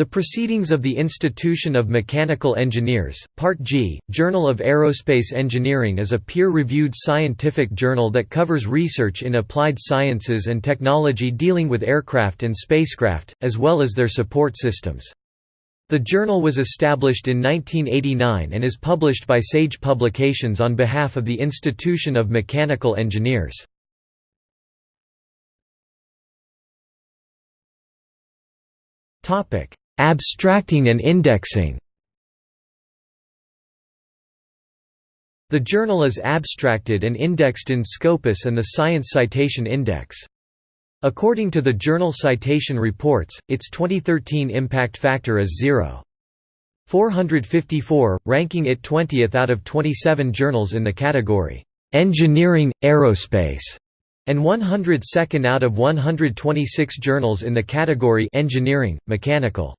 The Proceedings of the Institution of Mechanical Engineers, Part G, Journal of Aerospace Engineering is a peer-reviewed scientific journal that covers research in applied sciences and technology dealing with aircraft and spacecraft, as well as their support systems. The journal was established in 1989 and is published by Sage Publications on behalf of the Institution of Mechanical Engineers. Topic: Abstracting and indexing The journal is abstracted and indexed in Scopus and the Science Citation Index. According to the Journal Citation Reports, its 2013 impact factor is 0.454, ranking it 20th out of 27 journals in the category, "'Engineering, Aerospace' and 102nd out of 126 journals in the category Engineering, Mechanical.